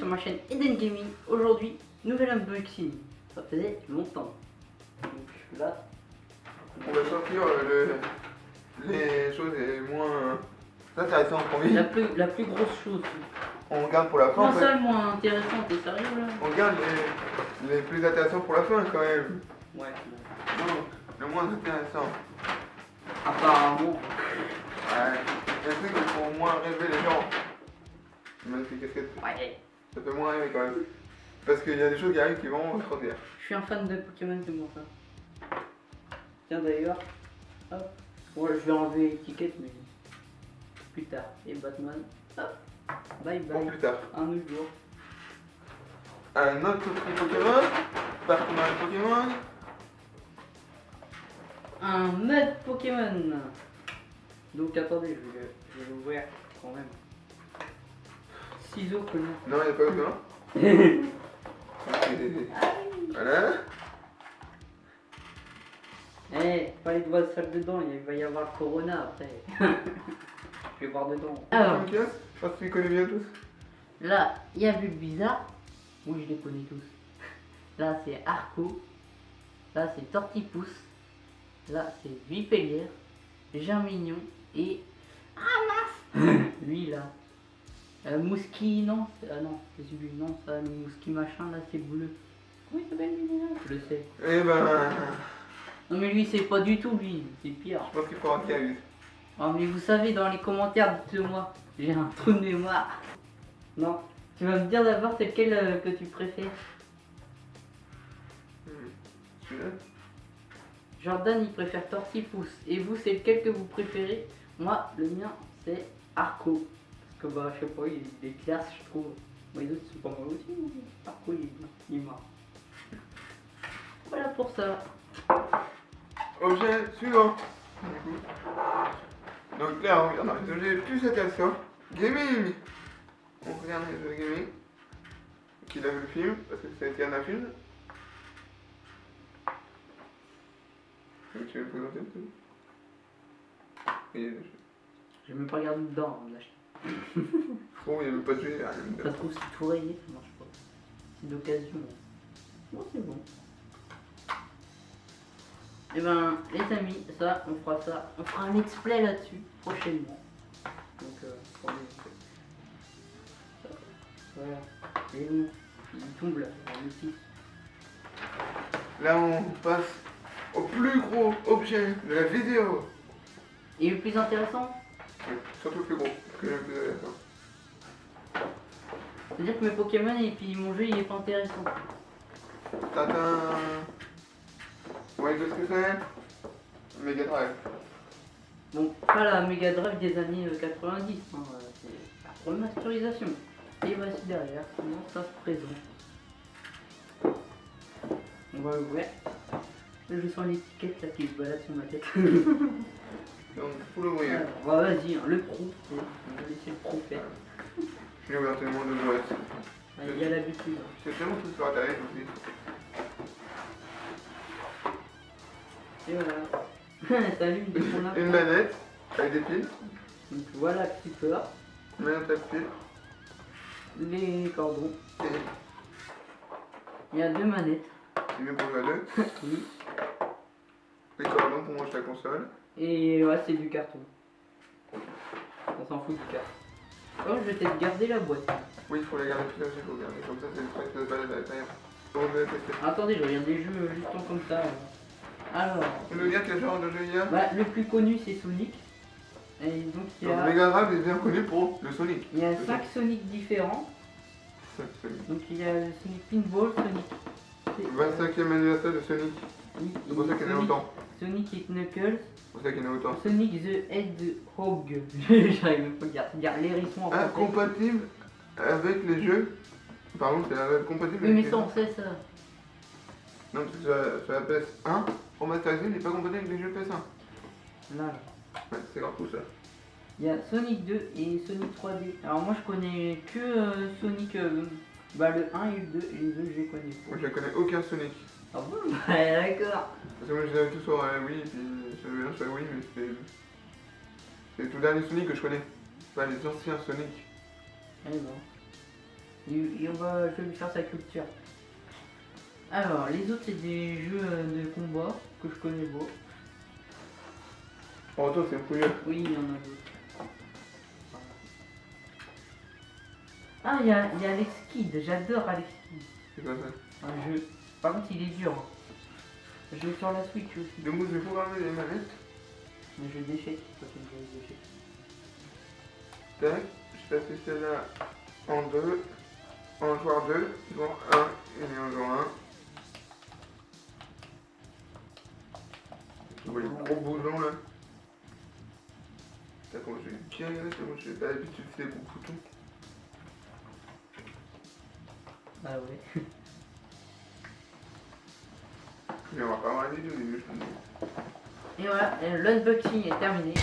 sur ma chaîne Eden Gaming. Aujourd'hui, nouvelle unboxing. Ça faisait longtemps. Donc là, On va sortir euh, le- les choses les moins intéressantes pour lui. la plus, la plus grosse chose. On garde pour la fin. en ça, le moins intéressant T'es sérieux là? On garde les, les plus intéressants pour la fin quand même. Ouais. Non, le moins intéressant. Apparemment. Ouais. Un truc pour moins rêver les gens. Magnifique casquette. Ouais. Ça fait moins rêver quand même. Parce qu'il y a des choses qui arrivent qui vont extraordinaires. Je suis un fan de Pokémon, c'est bon ça. Tiens d'ailleurs, hop. Ouais, je vais enlever l'étiquette, mais plus tard. Et Batman, hop. Bye Pour bye. plus tard. Un autre jour. Un autre prix Pokémon. Partenaire de Pokémon. Un mode Pokémon. Donc attendez, je vais, je vais l'ouvrir quand même. Ciseaux connus. Non, il n'y a pas aucun. Voilà. Eh, pas les doigts sales dedans, il va y avoir le corona après. je vais voir dedans. Alors, je pense que tu les connais bien tous. là, il y a Bulbizarre. Oui, je les connais tous. Là, c'est Arco. Là, c'est Tortipousse. Là, c'est Vipellière. Germignon. Et. Ah mince Lui, là. Euh, Mouski, non c'est- Ah non, c'est celui, non, ça, le Mouski machin, là, c'est bleu. Comment il s'appelle lui déjà Je le sais. Eh ben, Non, mais lui, c'est pas du tout lui, c'est pire. je pense qu'il faudra qu'il arrive. Oh, mais vous savez, dans les commentaires, dites-moi, j'ai un trou de mémoire. Non, tu vas me dire d'abord c'est lequel euh, que tu préfères. Hmm. Celui-là Jordan, il préfère Tortipousse. Et vous, c'est lequel que vous préférez Moi, le mien, c'est Arco. Parce que, bah, je sais pas, il il est classe, je trouve. Moi, les autres, sont pas mal aussi. mais Arco, il, il est marrant. Voilà pour ça. Objet suivant. Donc là, on regarde les objets plus intéressants. Gaming On regarde les objets gaming. Qu'il a vu le film, parce que été un film. Tu veux me présenter le truc Et Je vais même pas regarder dedans, il n'y a même pas de y Ça se trouve, c'est tout rayé, ça marche pas. C'est d'occasion. Bon, c'est bon. Et ben, les amis, ça, on fera ça. On fera un let's play là-dessus prochainement. Donc, euh. Voilà. Et bon, il tombe là, 6. Là, on passe au plus gros objet de la vidéo. Et le plus intéressant, Ouais, Surtout plus gros, que plus c'est-à-dire que mes Pokémon et puis mon jeu il est pas intéressant. Tintin. Ouais, qu'est-ce que c'est Mega Drive. Bon, pas la Mega Drive des années euh, 90, hein, euh, c'est la remasterisation. Et voici derrière comment ça se présente. On va l'ouvrir. Là, Je sens l'étiquette là qui se balade sur ma tête. Faut l'ouvrir. Alors, bah, vas-y, hein, le pro. On va laisser le pro faire. J'ai ouvert tellement de jouets. Ah, Il y a l'habitude. C'est tellement tout sur internet aussi. Et voilà. Salut, a Une manette avec des piles. Donc voilà tu peux. Une manette avec piles. Les cordons. Et Il y a deux manettes. c'est mieux pour jouer à deux. Oui. Les cordons pour manger la console. Et ouais, c'est du carton. On s'en fout du carton. Oh, je vais peut-être garder la boîte. Oui, il faut la garder plus il faut garder. Comme ça, c'est le truc qui se balade à l'intérieur. Attendez, je regarde des jeux juste en comme ça. Alors, Tu veux dire quel genre de jeu il y a bah, le plus connu c'est Sonic. Et donc il y Donc, a, Mega Drive est bien connu pour le Sonic. il y a 5 Sonic différents. Sonic. Donc il y a le Sonic Pinball, Sonic. c'est- 25e anniversaire de Sonic. C'est pour ça qu'il y en a autant. Sonic et Knuckles, C'est pour ça qu'il y en a autant. Sonic the Hedgehog. J'arrive même pas à dire. L'hérisson en. Incompatible avec les jeux. Par contre, c'est incompatible Oui, avec mais les ça jeux. on sait ça. Non, parce que sur, la PS1, remasterisé, il n'est pas compatible avec les jeux PS1. Là. Ouais, c'est grave tout ça. Il y a Sonic 2 et Sonic 3D. Alors moi je connais que euh, Sonic euh, bah, le 1 et le 2 et les deux je les connais Moi, je connais aucun Sonic. Ah bon Ouais d'accord. Parce que moi, je les avais tous sur euh, Wii, et puis j'avais un sur Wii, mais c'était. C'est le tout dernier Sonic que je connais. Pas les anciens Sonic. Ben. Et, et on va, je vais lui faire sa culture. Alors, les autres, c'est des jeux de combat que je connais pas. Oh, toi, c'est un pouilleux. Oui, il y en a d'autres. Ah, il y a, il y a Alex Kidd, j'adore Alex Kidd. C'est quoi ça Un jeu. Par contre, il est dur. hein. Je joue sur la Switch aussi. Donc, je vais programmer les manettes. Mais je échecs. Tac, je passe celle-là en deux, en joueur 2, joueur 1 et en joueur 1. Tu vois les gros boutons là T'as comment je vais bien regarder comment je fais pas l'habitude de faire les gros boutons. Ah ouais. Mais on va pas début, je pense. Et voilà, l'unboxing est terminé.